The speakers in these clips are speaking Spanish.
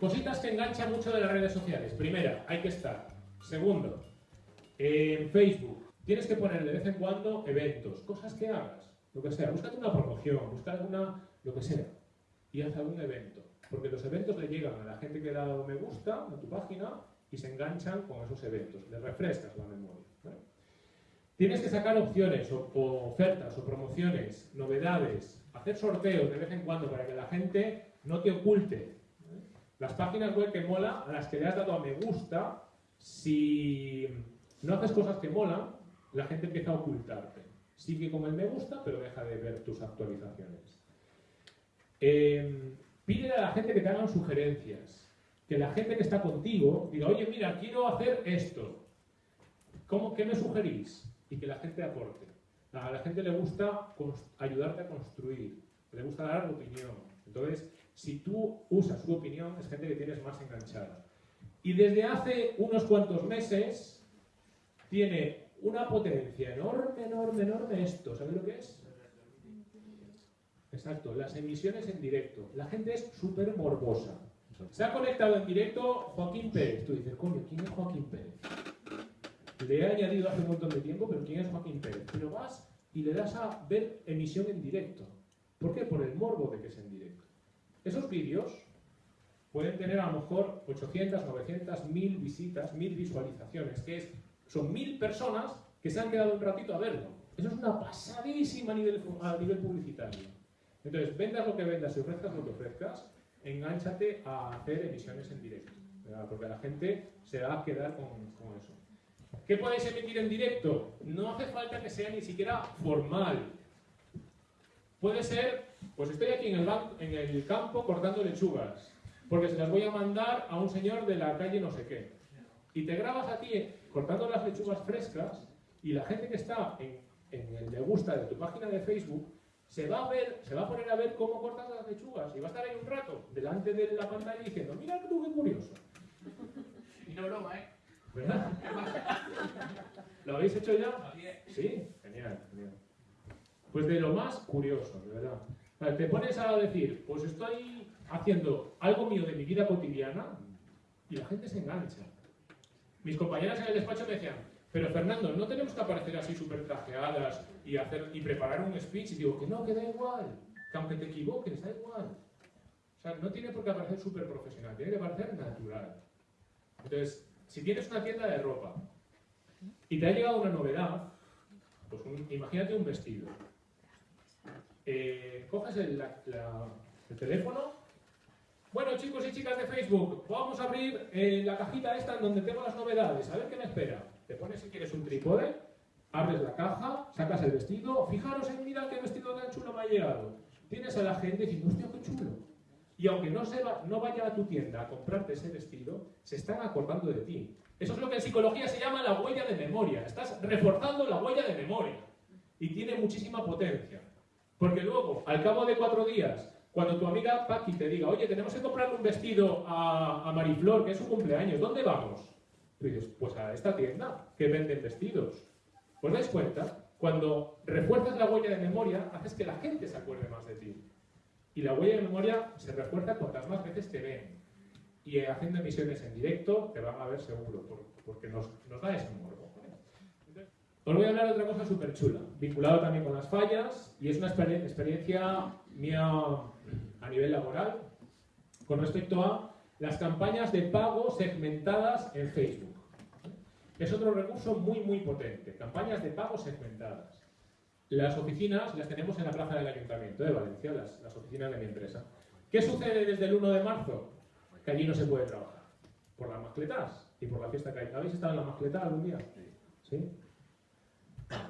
Cositas que enganchan mucho de las redes sociales. Primera, hay que estar. Segundo, en Facebook tienes que poner de vez en cuando eventos, cosas que hagas, lo que sea. Búscate una promoción, búscate una, lo que sea, y haz algún evento. Porque los eventos le llegan a la gente que le ha dado me gusta a tu página y se enganchan con esos eventos. Le refrescas la memoria. Tienes que sacar opciones o, ofertas o promociones, novedades, hacer sorteos de vez en cuando para que la gente no te oculte. Las páginas web que mola, a las que le has dado a me gusta, si no haces cosas que molan, la gente empieza a ocultarte. Sigue con el me gusta, pero deja de ver tus actualizaciones. Eh, pide a la gente que te hagan sugerencias. Que la gente que está contigo diga, oye, mira, quiero hacer esto. ¿Cómo, ¿Qué me sugerís? Y que la gente aporte. A la gente le gusta ayudarte a construir, le gusta dar opinión. Entonces, si tú usas su opinión, es gente que tienes más enganchada. Y desde hace unos cuantos meses tiene una potencia enorme, enorme, enorme esto. ¿Sabes lo que es? Exacto, las emisiones en directo. La gente es súper morbosa. Se ha conectado en directo Joaquín Pérez. Tú dices, coño, ¿quién es Joaquín Pérez? Le he añadido hace un montón de tiempo, pero ¿quién es Joaquín Pérez? Pero vas y le das a ver emisión en directo. ¿Por qué? Por el morbo de que es en directo. Esos vídeos pueden tener a lo mejor 800, 900, 1000 visitas, 1000 visualizaciones, que es, son 1000 personas que se han quedado un ratito a verlo. Eso es una pasadísima a nivel, publicitario. Entonces, vendas lo que vendas y ofrezcas lo que ofrezcas, enganchate a hacer emisiones en directo, porque la gente se va a quedar con, con eso. ¿Qué podéis emitir en directo? No hace falta que sea ni siquiera formal. Puede ser, pues estoy aquí en el, en el campo cortando lechugas porque se las voy a mandar a un señor de la calle no sé qué. Y te grabas a ti cortando las lechugas frescas y la gente que está en, el me gusta de tu página de Facebook se va a ver, se va a poner a ver cómo cortas las lechugas y va a estar ahí un rato delante de la pantalla diciendo, mira tú qué curioso. Y no broma, ¿eh? ¿Verdad? ¿Lo habéis hecho ya? Sí. Pues de lo más curioso, de verdad. te pones a decir, pues estoy haciendo algo mío de mi vida cotidiana y la gente se engancha. Mis compañeras en el despacho me decían, pero Fernando, no tenemos que aparecer así súper trajeadas y, hacer, y preparar un speech. Y digo, que no, que da igual, que aunque te equivoques, da igual. O sea, no tiene por qué aparecer súper profesional, tiene que parecer natural. Entonces, si tienes una tienda de ropa y te ha llegado una novedad, pues imagínate un vestido. Eh, coges el teléfono bueno, chicos y chicas de Facebook, vamos a abrir eh, la cajita esta en donde tengo las novedades. A ver qué me espera. Te pones si quieres un trípode, abres la caja, sacas el vestido. Fijaros en mira qué vestido tan chulo me ha llegado. Tienes a la gente diciendo, hostia, qué chulo. Y aunque no, se va, no vaya a tu tienda a comprarte ese vestido, se están acordando de ti. Eso es lo que en psicología se llama la huella de memoria. Estás reforzando la huella de memoria. Y tiene muchísima potencia. Porque luego, al cabo de cuatro días, cuando tu amiga Paqui te diga, oye, tenemos que comprarle un vestido a, Mariflor, que es su cumpleaños, ¿dónde vamos? Tú dices, pues a esta tienda, que venden vestidos. ¿Os dais cuenta? Cuando refuerzas la huella de memoria, haces que la gente se acuerde más de ti. Y la huella de memoria se refuerza cuantas más veces te ven. Y haciendo emisiones en directo, te van a ver seguro, porque nos, nos da ese morbo. Os voy a hablar de otra cosa súper chula, vinculado también con las fallas, y es una experiencia mía a nivel laboral con respecto a las campañas de pago segmentadas en Facebook. Es otro recurso muy, muy potente, campañas de pago segmentadas. Las oficinas las tenemos en la plaza del Ayuntamiento de Valencia, las, las oficinas de mi empresa. ¿Qué sucede desde el 1 de marzo? Que allí no se puede trabajar. Por las mascletas y por la fiesta que hay. ¿Habéis estado en la mascleta algún día? ¿Sí?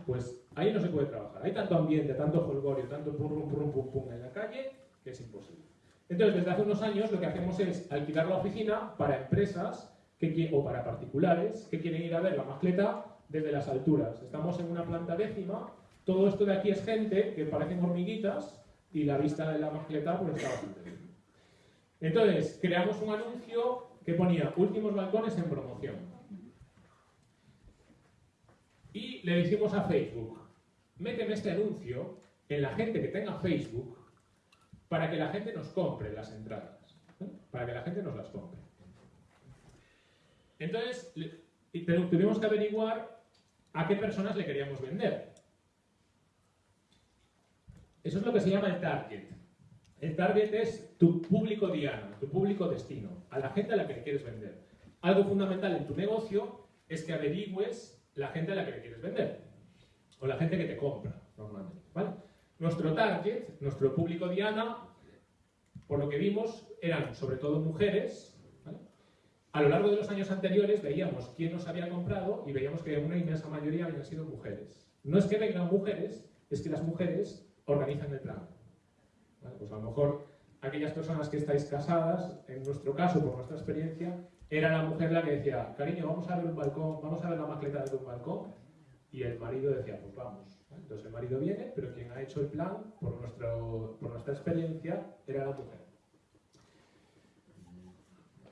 Pues ahí no se puede trabajar. Hay tanto ambiente, tanto folgorio, tanto pum, pum, pum, pum, en la calle, que es imposible. Entonces, desde hace unos años lo que hacemos es alquilar la oficina para empresas o para particulares que quieren ir a ver la mascleta desde las alturas. Estamos en una planta décima, todo esto de aquí es gente que parecen hormiguitas y la vista de la mascleta pues está bastante bien. Entonces, creamos un anuncio que ponía últimos balcones en promoción. Y le dijimos a Facebook, méteme este anuncio en la gente que tenga Facebook para que la gente nos compre las entradas. para que la gente nos las compre. Entonces, tuvimos que averiguar a qué personas le queríamos vender. Eso es lo que se llama el target. El target es tu público diana, tu público destino, a la gente a la que le quieres vender. Algo fundamental en tu negocio es que averigües la gente a la que le quieres vender, o la gente que te compra, normalmente. Nuestro target, nuestro público diana, por lo que vimos, eran sobre todo mujeres. A lo largo de los años anteriores veíamos quién nos había comprado y veíamos que una inmensa mayoría habían sido mujeres. No es que vengan mujeres, es que las mujeres organizan el plan. Pues a lo mejor aquellas personas que estáis casadas, en nuestro caso, por nuestra experiencia, era la mujer la que decía, cariño, vamos a ver un balcón, vamos a ver la maqueta de un balcón, y el marido decía, pues vamos. Entonces el marido viene, pero quien ha hecho el plan, por, nuestro, por nuestra experiencia, era la mujer.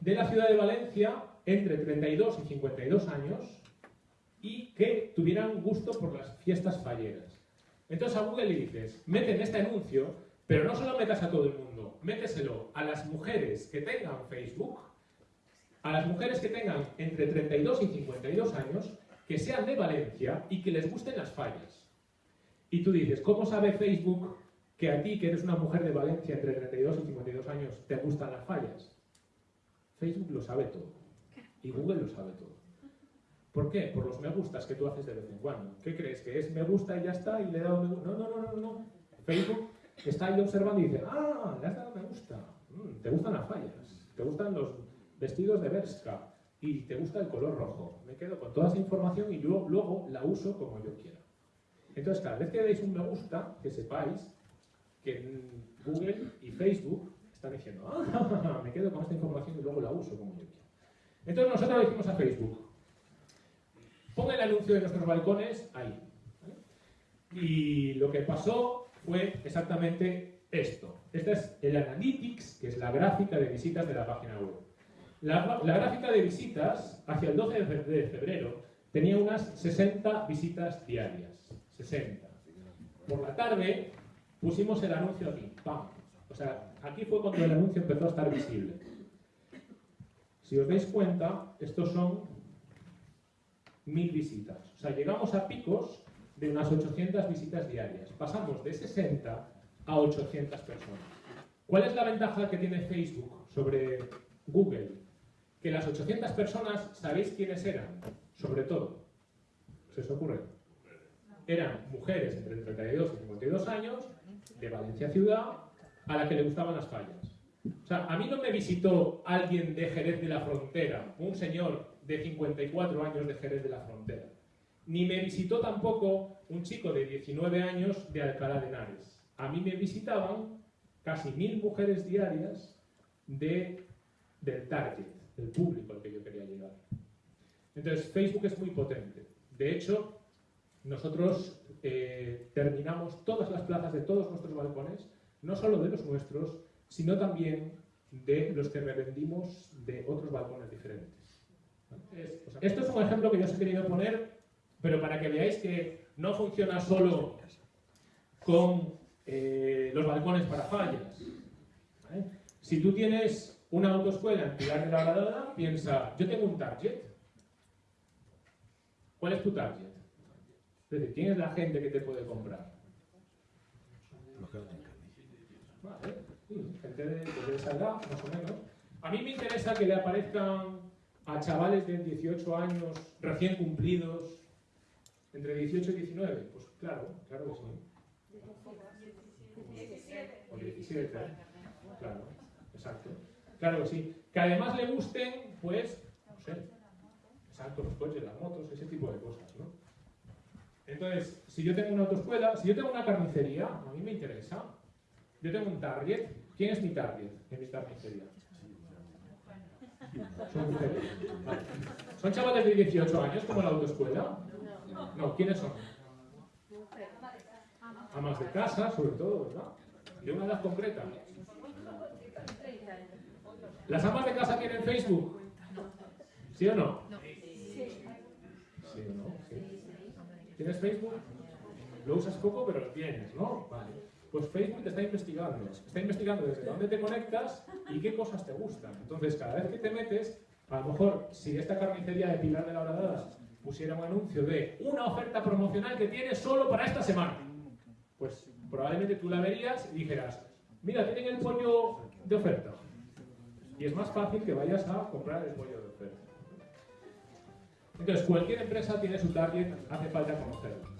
De la ciudad de Valencia, entre 32 y 52 años, y que tuvieran gusto por las fiestas falleras. Entonces a Google le dices, mete en este anuncio, pero no solo metas a todo el mundo, méteselo a las mujeres que tengan Facebook, a las mujeres que tengan entre 32 y 52 años, que sean de Valencia y que les gusten las fallas. Y tú dices, ¿cómo sabe Facebook que a ti, que eres una mujer de Valencia entre 32 y 52 años, te gustan las fallas? Facebook lo sabe todo. Y Google lo sabe todo. ¿Por qué? Por los me gustas que tú haces de vez en cuando. ¿Qué crees? ¿Que es me gusta y ya está? Y le he dado me gusta. No, no, no, no, no. Facebook está ahí observando y dice, ah, le has dado me gusta. Mm, te gustan las fallas. Te gustan los vestidos de Berska. Y te gusta el color rojo. Me quedo con toda esa información y yo luego la uso como yo quiera. Entonces, cada vez que deis un me gusta, que sepáis que Google y Facebook están diciendo, ah, me quedo con esta información y luego la uso como yo quiera. Entonces nosotros le dijimos a Facebook, Ponga el anuncio de nuestros balcones ahí. Y lo que pasó fue exactamente esto. Este es el Analytics, que es la gráfica de visitas de la página web. La, gráfica de visitas, hacia el 12 de fe- de febrero, tenía unas 60 visitas diarias. 60. Por la tarde pusimos el anuncio aquí. ¡Pam! O sea, aquí fue cuando el anuncio empezó a estar visible. Si os dais cuenta, estos son mil visitas. O sea, llegamos a picos de unas 800 visitas diarias. Pasamos de 60 a 800 personas. ¿Cuál es la ventaja que tiene Facebook sobre Google? Que las 800 personas, ¿sabéis quiénes eran? Sobre todo. ¿Se os ocurre? Eran mujeres entre 32 y 52 años, de Valencia ciudad, a la que le gustaban las fallas. O sea, a mí no me visitó alguien de Jerez de la Frontera, un señor de 54 años de Jerez de la Frontera. Ni me visitó tampoco un chico de 19 años de Alcalá de Henares. A mí me visitaban casi mil mujeres diarias de, del target, del público al que yo quería llegar. Entonces, Facebook es muy potente. De hecho, nosotros eh, terminamos todas las plazas de todos nuestros balcones, no solo de los nuestros, sino también de los que revendimos de otros balcones diferentes. Es- o sea, Esto es un ejemplo que yo os he querido poner, pero para que veáis que no funciona solo con eh, los balcones para fallas. ¿vale? Si tú tienes una autoescuela en Pilar de la Gradada, piensa, yo tengo un target. ¿Cuál es tu target? Es decir, ¿quién es la gente que te puede comprar? Vale, sí, gente de, de esa edad, más o menos. A mí me interesa que le aparezcan a chavales de 18 años recién cumplidos, entre 18 y 19. Pues claro, claro que sí. O 17. Claro, exacto. Claro que sí. Que además le gusten, pues, no sé, exacto, los coches, las motos, ese tipo de cosas, ¿no? Entonces, si yo tengo una autoescuela, si yo tengo una carnicería, a mí me interesa. Yo tengo un target. ¿Quién es mi target en mi carnicería? Son mujeres. ¿Son chavales de 18 años como la autoescuela? No, ¿quiénes son? Amas de casa, sobre todo, ¿verdad? De una edad concreta. ¿Las amas de casa tienen Facebook? ¿Sí o no? ¿Sí o no? ¿Tienes Facebook? Lo usas poco, pero lo tienes, ¿no? Vale. Pues Facebook te está investigando. Está investigando desde dónde te conectas y qué cosas te gustan. Entonces, cada vez que te metes, a lo mejor, si esta carnicería de Pilar de la Horadada pusiera un anuncio de una oferta promocional que tiene solo para esta semana, pues probablemente tú la verías y dijeras, mira, tienen el pollo de oferta. Y es más fácil que vayas a comprar el pollo de oferta. Entonces, cualquier empresa tiene su target, hace falta conocerlo.